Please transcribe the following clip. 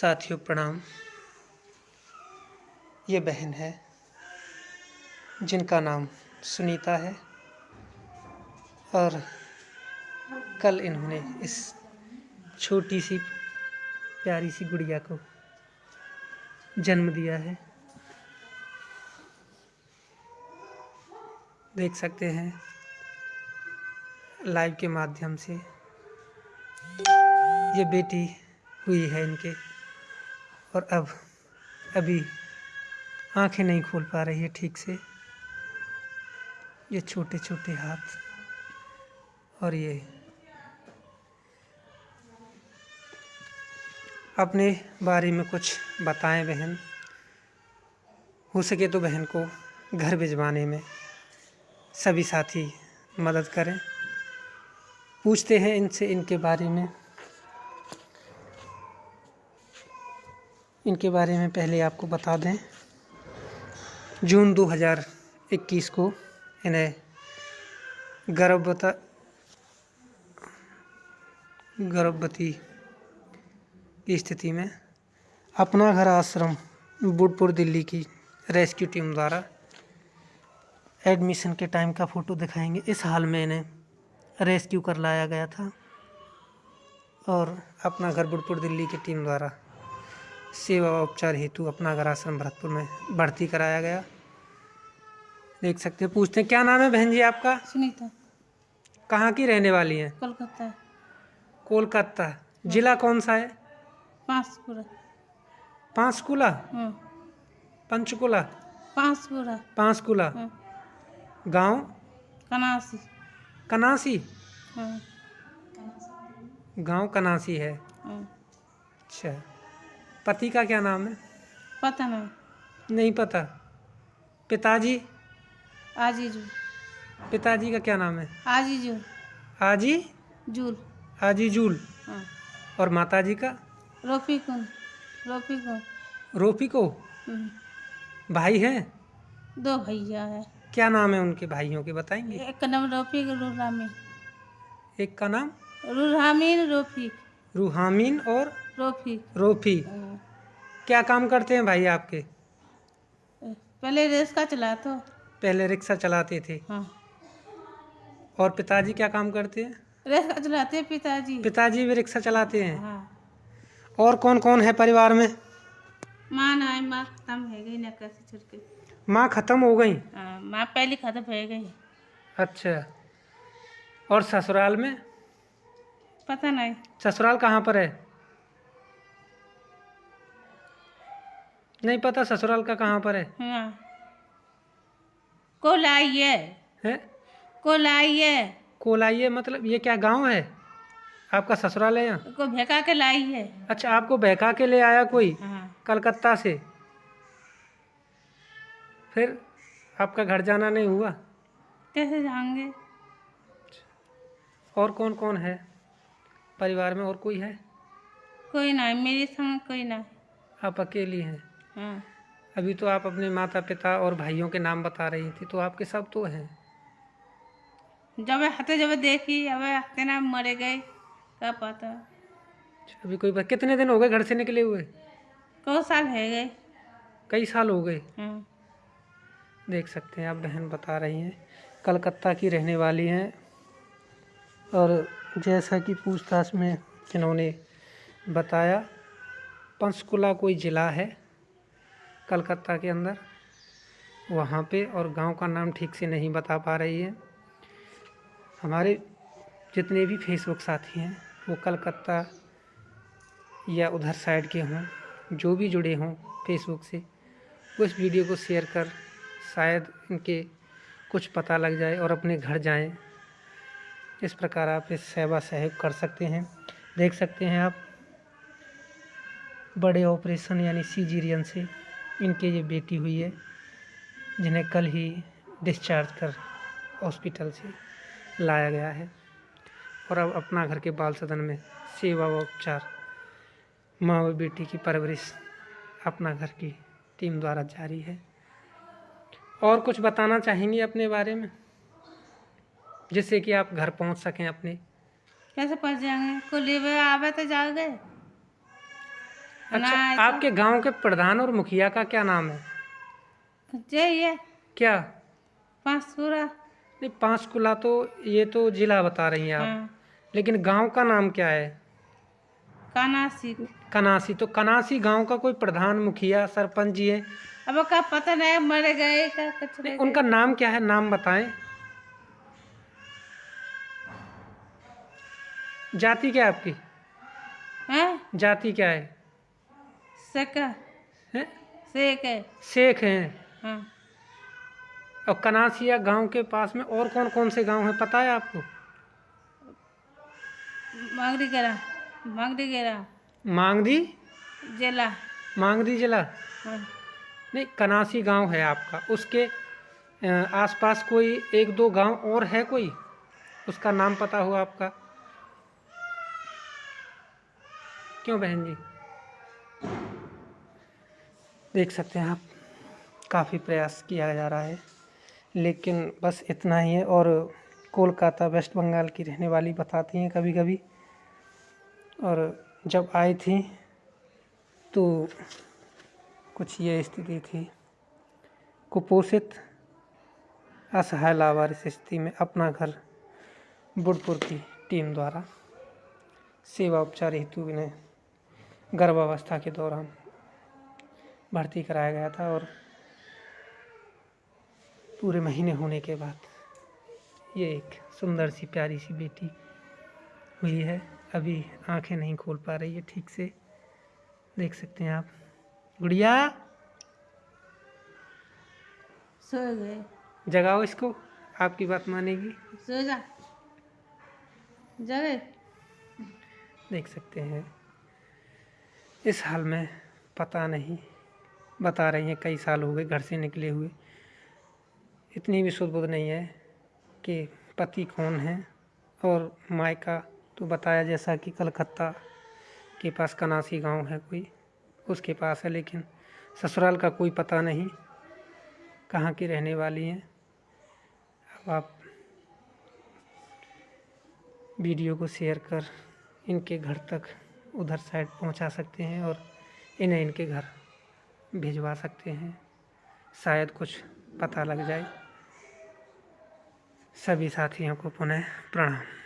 साथियों, प्रणाम। ये बहन है, जिनका नाम सुनीता है, और कल इन्होंने इस छोटी सी, प्यारी सी गुड़िया को जन्म दिया है। देख सकते हैं, लाइव के माध्यम से ये बेटी हुई है इनके। और अब, अभी आँखें नहीं खोल पा रही है ठीक से। ये छोटे छोटे हाथ और ये अपने बारे में कुछ बताएँ बहन। हो सके तो बहन को घर भिजवाने में सभी साथी मदद करें। पूछते हैं इनसे इनके बारे में। इनके बारे में पहले आपको बता दें। जून 2021 को इन्हें गर्भवता, गर्भवती की स्थिति में अपना घर आश्रम बुडपुर दिल्ली की रेस्क्यू टीम द्वारा एडमिशन के टाइम का फ़ोटो दिखाएँगे। इस हाल में इन्हें रेस्क्यू कर लाया गया था और अपना घर बुडपुर दिल्ली की टीम द्वारा सेवा उपचार हेतु अपना घर आश्रम भरतपुर में भर्ती कराया गया। देख सकते हैं पूछते हैं क्या नाम है बहन जी आपका? सुनीता। कहाँ की रहने वाली हैं? कोलकाता। कोलकाता। जिला कौन सा है? पाँचपुरा पांचकुला? हाँ। पंचकुला? पाँचपुरा पांचकुला। हाँ। गाँव? कनासी। कनासी? हाँ। गाँव कनासी हाँ। अच्छा। पति का क्या नाम है? पता नहीं। नहीं पता। पिताजी? आजीजू पिताजी का क्या नाम है? आजीजू आजी? जूल। आजी जूल। हाँ। और माताजी का? रोफीकुन रोफीकुन रोपी को। हम्म। भाई है? दो भैया है। क्या नाम है उनके भाइयों के बताएँगे? एक का नाम रोफीक रूरामीन एक का नाम? रूरामीन रोफीक रूहामीन और रोफी। हाँ। क्या काम करते हैं भाई आपके? पहले रेस चलाते। पहले रिक्शा चलाते थे। हाँ। और पिताजी क्या काम करते हैं? का चलाते पिताजी। पिताजी भी रिक्शा चलाते हैं? हाँ। और कौन कौन है परिवार में? माँ ना माँ खत्म है गई ना कैसे के। माँ खत्म हो गई? हाँ, माँ पहले खत्म हो गई। अच्छा। और ससुराल में? पता नहीं। ससुराल कहाँ पर है? नहीं पता ससुराल का कहाँ पर है? हाँ। को लाइए हैं? को लाइए कोलाइए मतलब ये क्या गाँव है? आपका ससुराल है यहाँ? को बहका के लाइए अच्छा आपको बहका के ले आया कोई? हाँ। कलकत्ता से? फिर आपका घर जाना नहीं हुआ? कैसे जाएँगे? और कौन कौन है? परिवार में और कोई है? कोई नहीं मेरे संग कोई नहीं। आप अकेली हैं हाँ? अभी तो आप अपने माता पिता और भाइयों के नाम बता रही थी तो आपके सब तो हैं। जब हाथे जब देखी अब हाथे ना मरे गए क्या पता। अच्छा, अभी कोई बात कितने दिन हो गए घर से निकले हुए? को साल है गए। कई साल हो गए। हाँ। देख सकते हैं आप बहन बता रही हैं कलकत्ता की रहने वाली हैं और जैसा कि पूछताछ में इन्होंने बताया पंचकुला कोई ज़िला है? कलकत्ता के अंदर। वहाँ पे और गाँव का नाम ठीक से नहीं बता पा रही है। हमारे जितने भी फेसबुक साथी हैं, वो कलकत्ता या उधर साइड के हों, जो भी जुड़े हों फेसबुक से इस वीडियो को शेयर कर शायद इनके कुछ पता लग जाए और अपने घर जाएँ। इस प्रकार आप इस सेवा सहयोग कर सकते हैं। देख सकते हैं आप, बड़े ऑपरेशन यानी सीजीरियन से। इनके ये बेटी हुई है, जिन्हें कल ही डिस्चार्ज कर हॉस्पिटल से लाया गया है। और अब अपना घर के बाल सदन में सेवा व उपचार माँ व बेटी की परवरिश अपना घर की टीम द्वारा जारी है। और कुछ बताना चाहेंगे अपने बारे में? जिससे कि आप घर पहुँच सकें अपने। कैसे पहुँच जाएँगे? को लेवे आवे तो जाओगे। अच्छा आपके गाँव के प्रधान और मुखिया का क्या नाम है? चाहिए क्या? पाँच सूरा नहीं पांचकुला तो ये तो जिला बता रही हैं आप। हाँ। लेकिन गाँव का नाम क्या है? कानासी। कनासी तो कनासी गाँव का कोई प्रधान मुखिया सरपंच जी है? अब का पता नहीं मर गए का नहीं नहीं उनका नाम क्या है? नाम बताएँ। जाति क्या है आपकी? हैं? जाति क्या है? सेका हैं? सेक है। शेख हैं। हाँ। और कनासिया गाँव के पास में और कौन कौन से गाँव हैं पता है आपको? मांगरी गेरा मांगरी गेरा मांगदी जिला। मांगदी जिला? हाँ। नहीं कनासी गाँव है आपका। उसके आसपास कोई एक दो गाँव और है कोई? उसका नाम पता हो आपका? क्यों बहन जी? देख सकते हैं आप, काफ़ी प्रयास किया जा रहा है। लेकिन बस इतना ही है और कोलकाता, वेस्ट बंगाल की रहने वाली बताती हैं कभी कभी और जब आई थी तो कुछ ये स्थिति थी। कुपोषित, असहाय, लावारिस स्थिति में अपना घर बुढ़पुर की टीम द्वारा सेवा उपचार हेतु इन्हें गर्भावस्था के दौरान भर्ती कराया गया था और पूरे महीने होने के बाद ये एक सुंदर सी प्यारी सी बेटी हुई है। अभी आँखें नहीं खोल पा रही है ठीक से देख सकते हैं आप। गुड़िया! सो गए। जगाओ इसको आपकी बात मानेगी। सो जा। जगह देख सकते हैं। इस हाल में पता नहीं बता रही हैं, कई साल हो गए घर से निकले हुए। इतनी भी सुध बुध नहीं है कि पति कौन है और मायका तो बताया जैसा कि कलकत्ता के पास कनासी गाँव है कोई, उसके पास है, लेकिन ससुराल का कोई पता नहीं कहाँ की रहने वाली हैं। अब आप वीडियो को शेयर कर इनके घर तक उधर साइड पहुँचा सकते हैं और इन्हें इनके घर भिजवा सकते हैं। शायद कुछ पता लग जाए। सभी साथियों को पुनः प्रणाम।